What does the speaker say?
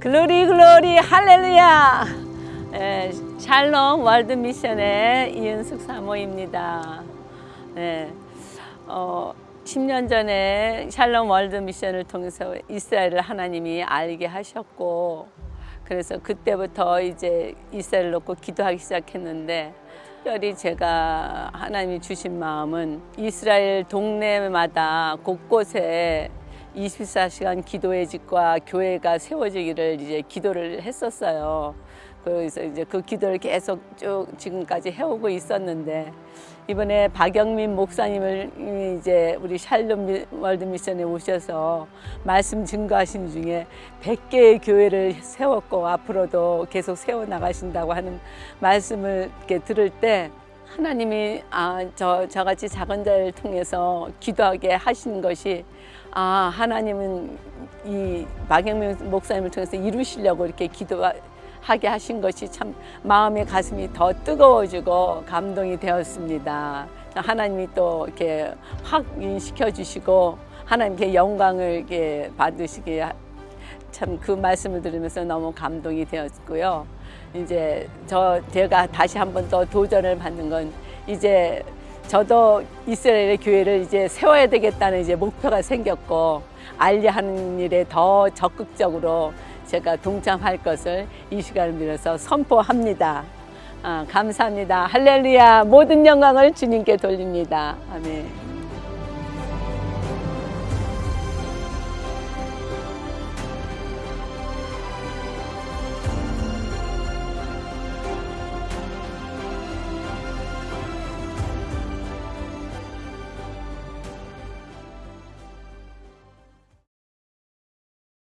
Glory glory 할렐루야 예, 샬롬 월드 미션의 이은숙 사모입니다. 네, 어, 10년 전에 샬롬 월드 미션을 통해서 이스라엘을 하나님이 알게 하셨고 그래서 그때부터 이제 이스라엘 놓고 기도하기 시작했는데 특별히 제가 하나님이 주신 마음은 이스라엘 동네마다 곳곳에 24시간 기도의 집과 교회가 세워지기를 이제 기도를 했었어요. 그래서 이제 그 기도를 계속 쭉 지금까지 해오고 있었는데 이번에 박영민 목사님을 이제 우리 샬롬 월드 미션에 오셔서 말씀 증거하신 중에 100개의 교회를 세웠고 앞으로도 계속 세워 나가신다고 하는 말씀을 이렇게 들을 때 하나님이 아, 저, 저같이 작은 자를 통해서 기도하게 하신 것이 아, 하나님은 이 박영민 목사님을 통해서 이루시려고 이렇게 기도하게 하신 것이 참 마음의 가슴이 더 뜨거워지고 감동이 되었습니다. 하나님이 또 이렇게 확인시켜 주시고 하나님께 영광을 받으시게 참 그 말씀을 들으면서 너무 감동이 되었고요. 이제 저 제가 다시 한 번 더 도전을 받는 건 이제 저도 이스라엘의 교회를 이제 세워야 되겠다는 이제 목표가 생겼고 알리하는 일에 더 적극적으로 제가 동참할 것을 이 시간을 빌어서 선포합니다. 아, 감사합니다. 할렐루야 모든 영광을 주님께 돌립니다. 아멘.